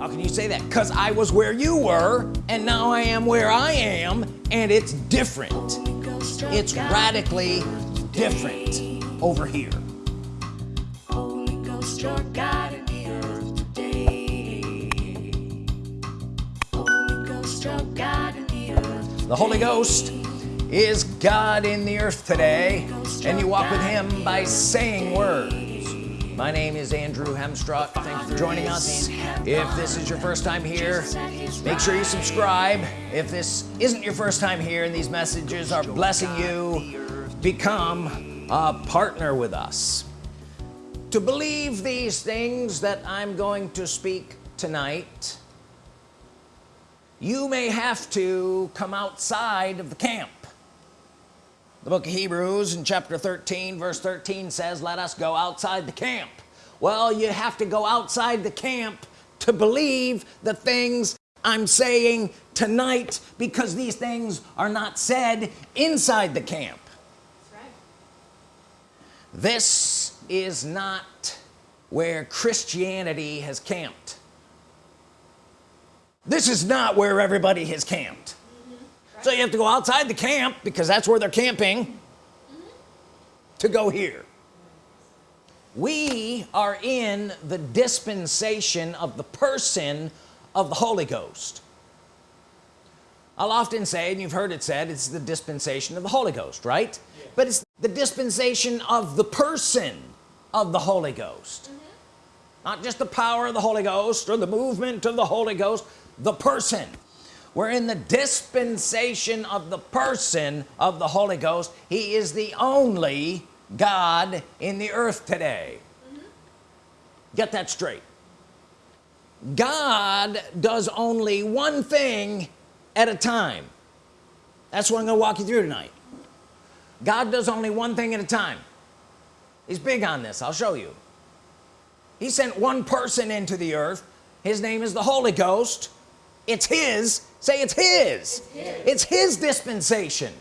how can you say that because I was where you were and now I am where I am and it's different it's radically different over here Holy Ghost, your God in the earth today. Holy Ghost, your God in the earth. the Holy Ghost is God in the earth today and you walk with him by saying words my name is Andrew Hemstruck thank you for joining us. If this is your first time here make sure you subscribe. If this isn't your first time here and these messages are blessing you become a partner with us. To believe these things that I'm going to speak tonight you may have to come outside of the camp the book of Hebrews in chapter 13 verse 13 says let us go outside the camp. Well you have to go outside the camp to believe the things I'm saying tonight because these things are not said inside the camp. Right. this is not where Christianity has camped. This is not where everybody has camped so you have to go outside the camp because that's where they're camping to go here. We are in the dispensation of the person of the Holy Ghost. I'll often say and you've heard it said it's the dispensation of the Holy Ghost right? But it's the dispensation of the person of the Holy Ghost. Mm-hmm. Not just the power of the Holy Ghost or the movement of the Holy Ghost the person we're in the dispensation of the person of the Holy Ghost. He is the only God in the earth today. Mm-hmm. Get that straight. God does only one thing at a time. That's what I'm gonna walk you through tonight. God does only one thing at a time. He's big on this I'll show you. He sent one person into the earth. His name is the Holy Ghost. It's his say it's his. It's his, it's his dispensation.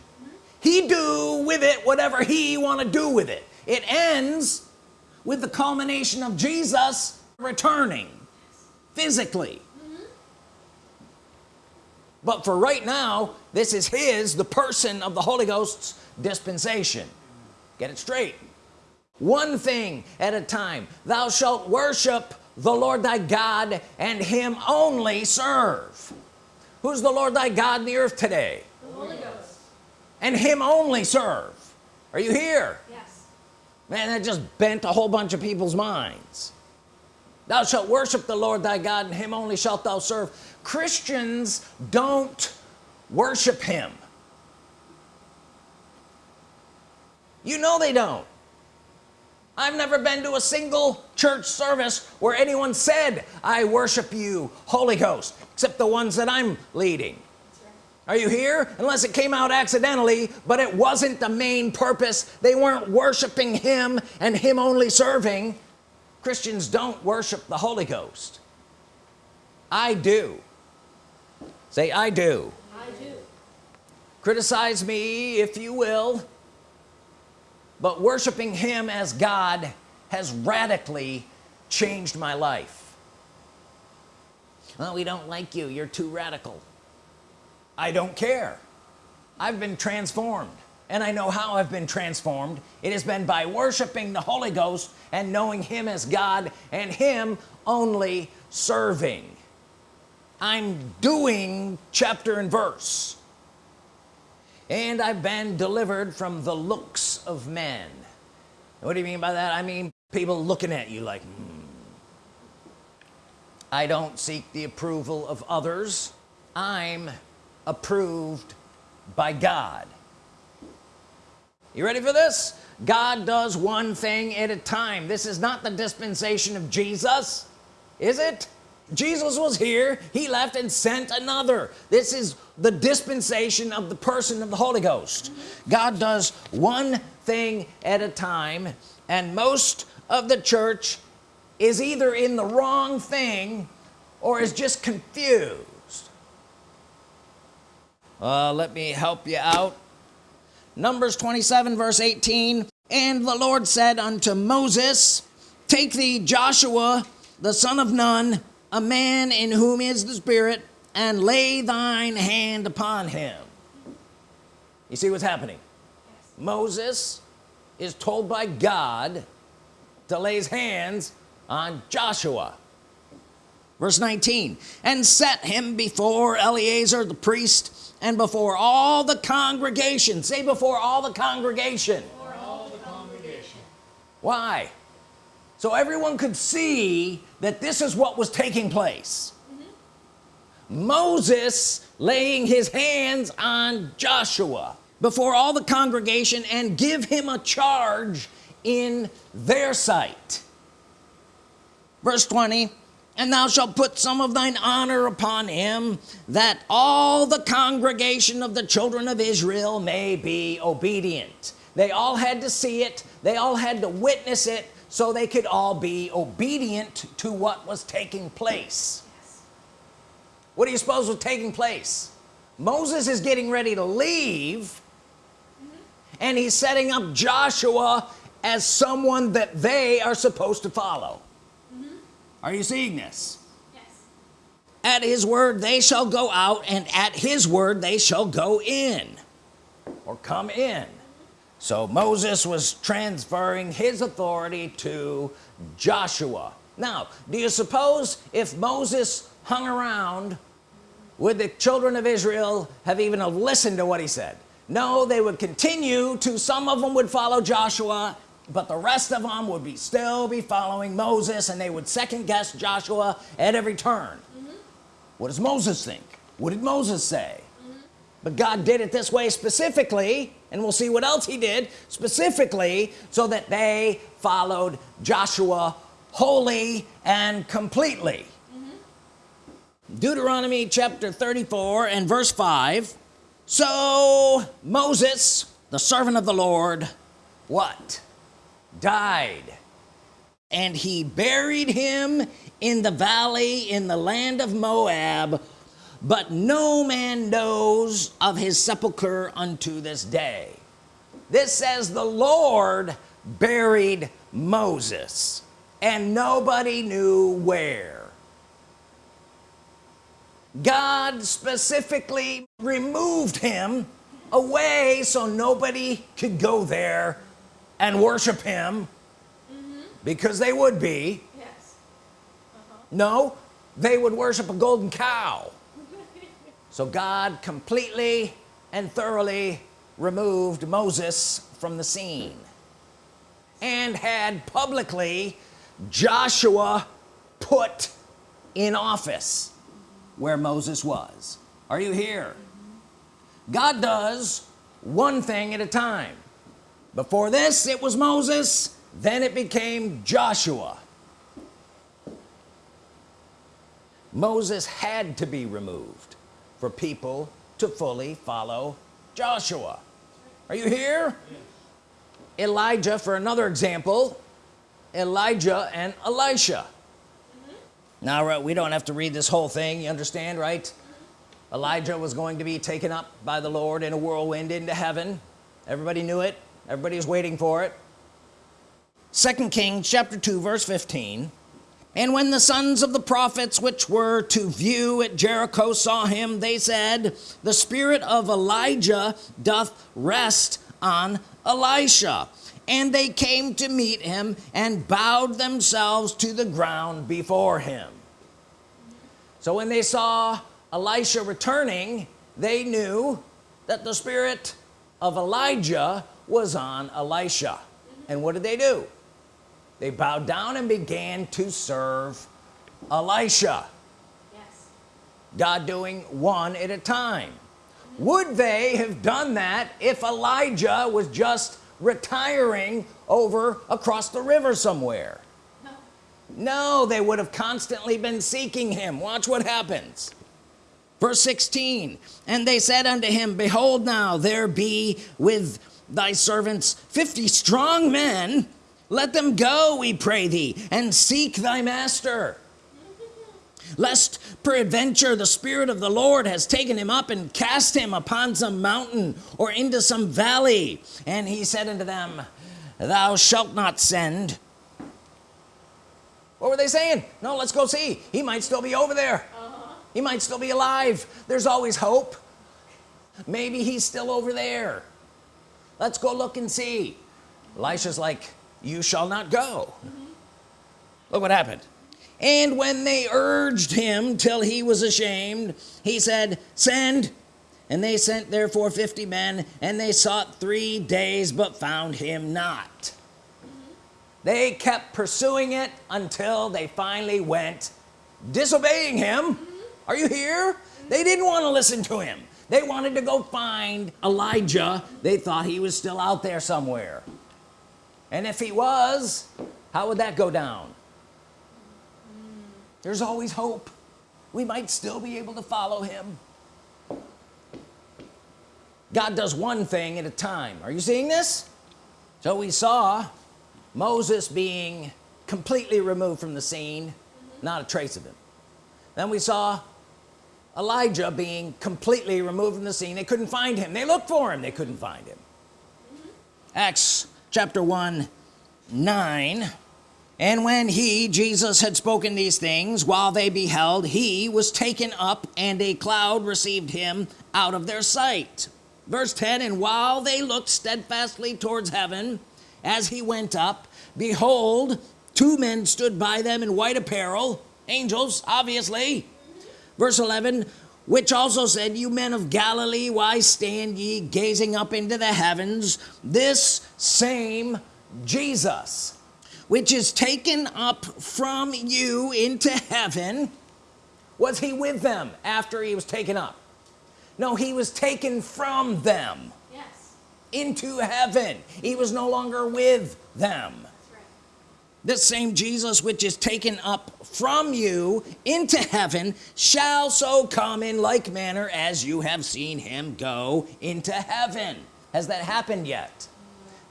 He do with it whatever he want to do with it. It ends with the culmination of Jesus returning physically. But for right now this is his the person of the Holy Ghost's dispensation. Get it straight. One thing at a time. Thou shalt worship the Lord thy God and him only serve who's the Lord thy God in the earth today? The Holy Ghost. and him only serve. Are you here? Yes. man that just bent a whole bunch of people's minds. Thou shalt worship the Lord thy God and him only shalt thou serve. Christians don't worship him. You know they don't. I've never been to a single church service where anyone said I worship you Holy Ghost except the ones that I'm leading. Are you here? Unless it came out accidentally but it wasn't the main purpose. They weren't worshiping him and him only serving. Christians don't worship the Holy Ghost. I do. Say I do. I do. criticize me if you will but worshiping him as God has radically changed my life. Well we don't like you. You're too radical. I don't care. I've been transformed and I know how I've been transformed. It has been by worshiping the Holy Ghost and knowing him as God and him only serving. I'm doing chapter and verse. And I've been delivered from the looks of men. What do you mean by that? I mean people looking at you like hmm. I don't seek the approval of others. I'm approved by God. You ready for this? God does one thing at a time. This is not the dispensation of Jesus is it Jesus was here he left and sent another. This is the dispensation of the person of the Holy Ghost. God does one thing at a time and most of the church is either in the wrong thing or is just confused. Uh, let me help you out. Numbers 27 verse 18 and the Lord said unto Moses take thee Joshua the son of Nun a man in whom is the spirit and lay thine hand upon him. You see what's happening? Moses is told by God to lay his hands on Joshua. Verse 19 and set him before Eleazar the priest and before all the congregation. Say before all the congregation, all the congregation. why so everyone could see that this is what was taking place. Moses laying his hands on Joshua before all the congregation and give him a charge in their sight. Verse 20 and thou shalt put some of thine honor upon him that all the congregation of the children of Israel may be obedient. They all had to see it. They all had to witness it so they could all be obedient to what was taking place. What do you suppose was taking place? Moses is getting ready to leave and he's setting up Joshua as someone that they are supposed to follow. Are you seeing this? Yes. at his word they shall go out and at his word they shall go in or come in so Moses was transferring his authority to Joshua. Now do you suppose if Moses hung around would the children of Israel have even listened to what he said? No they would continue to some of them would follow Joshua but the rest of them would be still be following Moses and they would second guess Joshua at every turn. Mm-hmm. What does Moses think? What did Moses say? Mm-hmm. But God did it this way specifically and we'll see what else he did specifically so that they followed Joshua wholly and completely. Mm-hmm. Deuteronomy chapter 34 and verse 5 so Moses the servant of the Lord what? Died. And he buried him in the valley in the land of Moab but no man knows of his sepulcher unto this day. This says the Lord buried Moses and nobody knew where. God specifically removed him away so nobody could go there and worship him mm-hmm. because they would be. Yes. Uh-huh. no they would worship a golden cow so God completely and thoroughly removed Moses from the scene and had publicly Joshua put in office where Moses was. Are you here? God does one thing at a time. Before this it was Moses then it became Joshua. Moses had to be removed for people to fully follow Joshua. Are you here? Elijah for another example Elijah and Elisha. Now right, we don't have to read this whole thing you understand right? Elijah was going to be taken up by the Lord in a whirlwind into heaven. Everybody knew it. Everybody was waiting for it. Second Kings chapter 2 verse 15 and when the sons of the prophets which were to view at Jericho saw him they said the spirit of Elijah doth rest on Elisha. And they came to meet him and bowed themselves to the ground before him. So when they saw Elisha returning they knew that the spirit of Elijah was on Elisha. And what did they do they bowed down and began to serve Elisha Yes. God doing one at a time would they have done that if Elijah was just retiring over across the river somewhere No. no they would have constantly been seeking him watch what happens verse 16 and they said unto him behold now there be with thy servants 50 strong men let them go we pray thee and seek thy master. Lest peradventure the spirit of the Lord has taken him up and cast him upon some mountain or into some valley. And he said unto them thou shalt not send. What were they saying? No let's go see. He might still be over there. Uh-huh. He might still be alive. There's always hope. Maybe he's still over there. Let's go look and see. Elisha's like you shall not go. Look what happened. And when they urged him till he was ashamed he said send. And they sent therefore 50 men and they sought three days but found him not. They kept pursuing it until they finally went disobeying him. Are you here? They didn't want to listen to him. They wanted to go find Elijah. They thought he was still out there somewhere and if he was how would that go down? There's always hope. We might still be able to follow him. God does one thing at a time. Are you seeing this? So we saw Moses being completely removed from the scene not a trace of him. Then we saw Elijah being completely removed from the scene. They couldn't find him. They looked for him. They couldn't find him. Acts chapter 1 9 and when he Jesus had spoken these things while they beheld he was taken up and a cloud received him out of their sight. Verse 10 and while they looked steadfastly towards heaven as he went up behold two men stood by them in white apparel angels obviously. Verse 11 which also said you men of Galilee why stand ye gazing up into the heavens this same Jesus which is taken up from you into heaven was he with them after he was taken up no he was taken from them Yes. into heaven he was no longer with them. This same Jesus which is taken up from you into heaven shall so come in like manner as you have seen him go into heaven. Has that happened yet?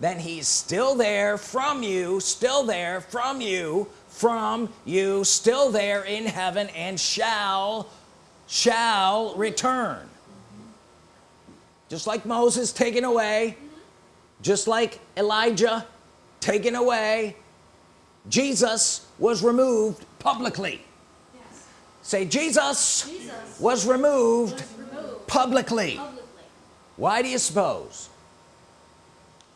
Then he's still there from you still there from you from you still there in heaven and shall shall return. Just like Moses taken away just like Elijah taken away Jesus was removed publicly. Yes. say Jesus Jesus was removed was removed publicly. publicly. why do you suppose?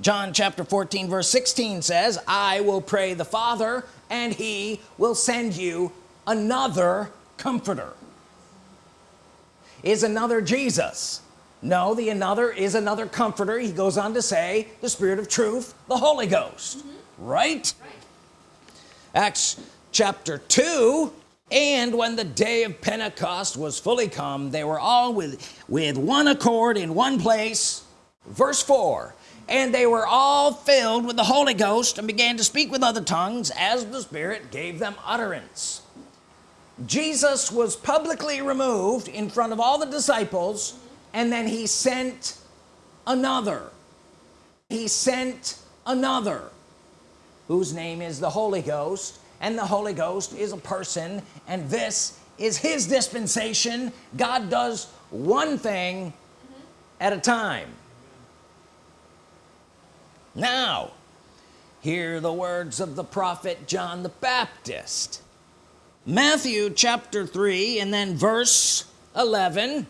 John chapter 14 verse 16 says I will pray the Father and he will send you another comforter. Is another Jesus? No the another is another comforter. He goes on to say the Spirit of truth the Holy Ghost. Mm-hmm. Right? Right. Acts chapter 2 and when the day of Pentecost was fully come they were all with with one accord in one place. Verse 4 and they were all filled with the Holy Ghost and began to speak with other tongues as the Spirit gave them utterance. Jesus was publicly removed in front of all the disciples and then he sent another. He sent another whose name is the Holy Ghost and the Holy Ghost is a person and this is his dispensation. God does one thing at a time. Now hear the words of the prophet John the Baptist. Matthew chapter 3 and then verse 11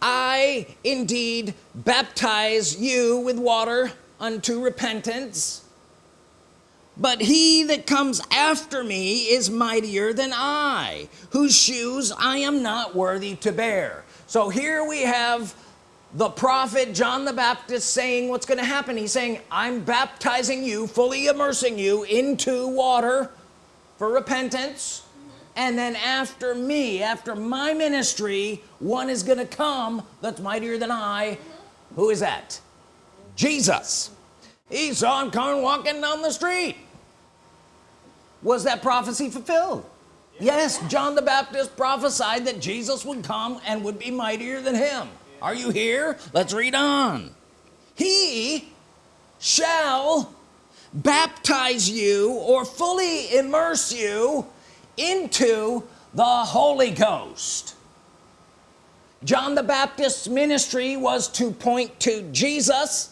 I indeed baptize you with water unto repentance but he that comes after me is mightier than I whose shoes I am not worthy to bear. So here we have the prophet John the Baptist saying what's going to happen. He's saying I'm baptizing you fully immersing you into water for repentance. And then after me after my ministry one is gonna come that's mightier than I. Who is that? Jesus he saw him coming walking down the street. Was that prophecy fulfilled? Yes John the Baptist prophesied that Jesus would come and would be mightier than him. Are you here? Let's read on. He shall baptize you or fully immerse you into the Holy Ghost. John the Baptist's ministry was to point to Jesus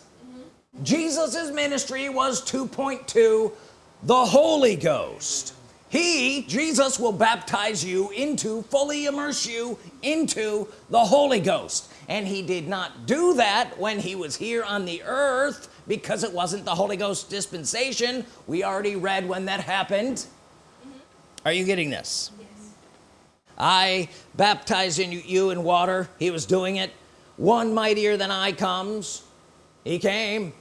Jesus's ministry was to point to the Holy Ghost. He Jesus will baptize you into fully immerse you into the Holy Ghost. And he did not do that when he was here on the earth because it wasn't the Holy Ghost dispensation. We already read when that happened. Mm-hmm. Are you getting this? Yes. I baptize in you in water. He was doing it. One mightier than I comes. He came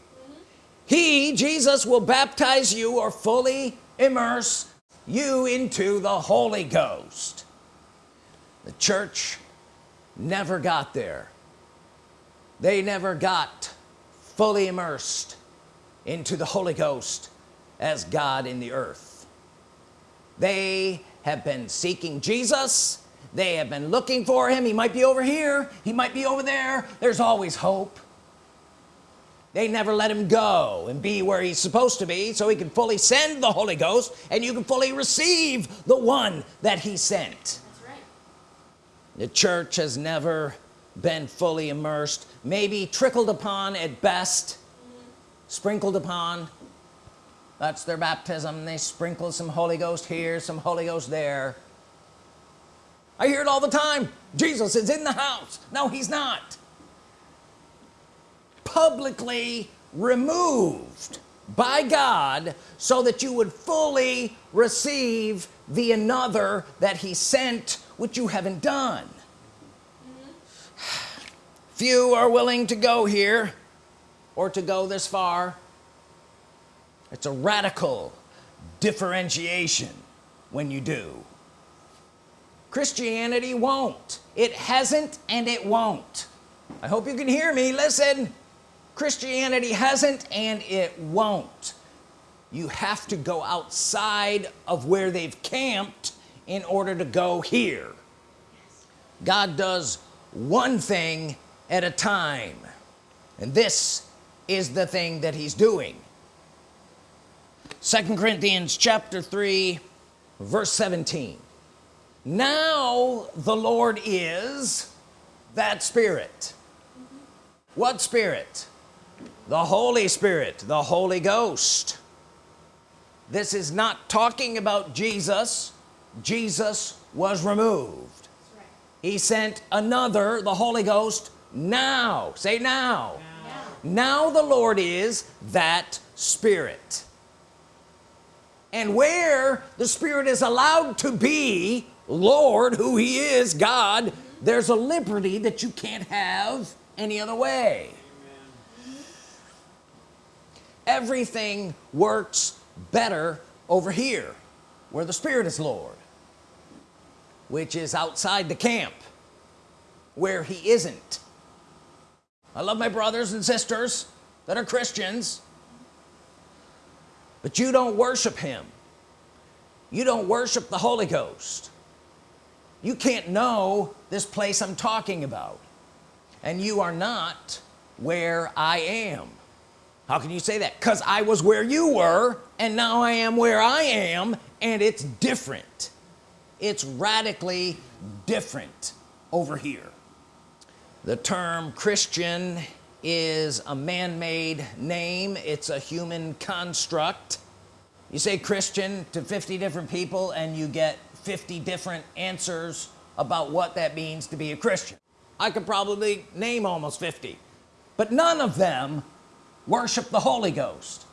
he Jesus will baptize you or fully immerse you into the Holy Ghost. The church never got there. They never got fully immersed into the Holy Ghost as God in the earth. They have been seeking Jesus. They have been looking for him. He might be over here. He might be over there. There's always hope they never let him go and be where he's supposed to be so he can fully send the Holy Ghost and you can fully receive the one that he sent. That's right. the church has never been fully immersed maybe trickled upon at best sprinkled upon. That's their baptism. They sprinkle some Holy Ghost here some Holy Ghost there. I hear it all the time. Jesus is in the house. No he's not publicly removed by God so that you would fully receive the another that he sent which you haven't done. Few are willing to go here or to go this far. It's a radical differentiation when you do. Christianity won't. It hasn't and it won't. I hope you can hear me. Listen Christianity hasn't and it won't. You have to go outside of where they've camped in order to go here. God does one thing at a time and this is the thing that he's doing. Second Corinthians chapter 3 verse 17 now the Lord is that spirit. What spirit the Holy Spirit the Holy Ghost. This is not talking about Jesus. Jesus was removed. Right. he sent another the Holy Ghost now. Say now. Now. now the Lord is that spirit. And where the spirit is allowed to be Lord who he is God there's a liberty that you can't have any other way everything works better over here where the Spirit is Lord which is outside the camp where he isn't. I love my brothers and sisters that are Christians but you don't worship him. You don't worship the Holy Ghost. You can't know this place I'm talking about and you are not where I am how can you say that? Because I was where you were and now I am where I am and it's different. It's radically different over here. The term Christian is a man-made name. It's a human construct. You say Christian to 50 different people and you get 50 different answers about what that means to be a Christian. I could probably name almost 50 but none of them worship the Holy Ghost.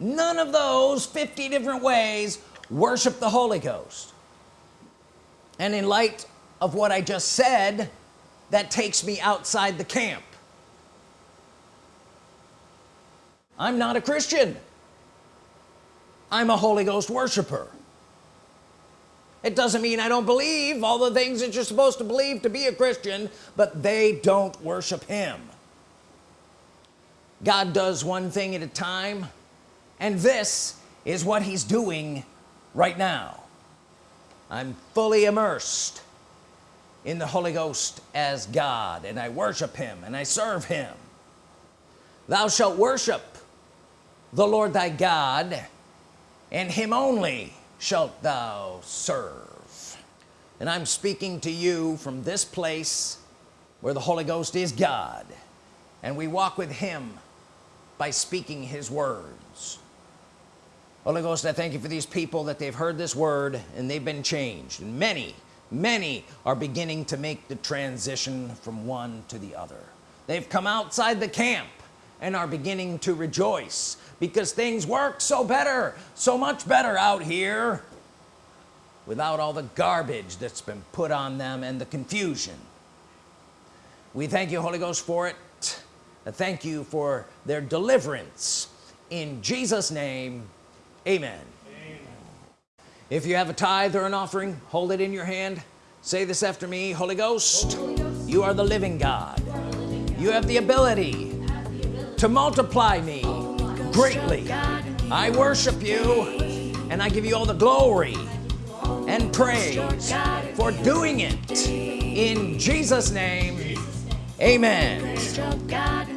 None of those 50 different ways worship the Holy Ghost. And in light of what I just said that takes me outside the camp. I'm not a Christian. I'm a Holy Ghost worshiper. It doesn't mean I don't believe all the things that you're supposed to believe to be a Christian but they don't worship him God does one thing at a time and this is what he's doing right now. I'm fully immersed in the Holy Ghost as God and I worship him and I serve him. Thou shalt worship the Lord thy God and him only shalt thou serve. And I'm speaking to you from this place where the Holy Ghost is God and we walk with him by speaking his words. Holy Ghost I thank you for these people that they've heard this word and they've been changed. And many many are beginning to make the transition from one to the other. They've come outside the camp and are beginning to rejoice because things work so better so much better out here without all the garbage that's been put on them and the confusion. We thank you Holy Ghost for it thank you for their deliverance. In Jesus name amen. amen. If you have a tithe or an offering hold it in your hand. Say this after me Holy Ghost, Holy Ghost. you are the living God. You, living God. you have the ability, have the ability to multiply me greatly. I worship you and I give you all the glory and praise. For doing it. in Jesus name amen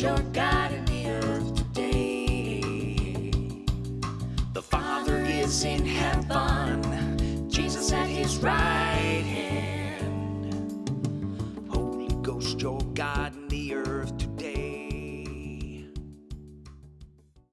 your God in the earth today. The Father is in heaven, Jesus at his right hand. Holy Ghost, your God